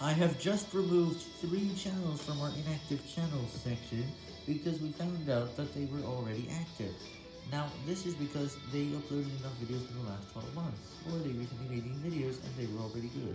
I have just removed three channels from our inactive channels section because we found out that they were already active. Now, this is because they uploaded enough videos in the last 12 months, or they recently made these videos and they were already good.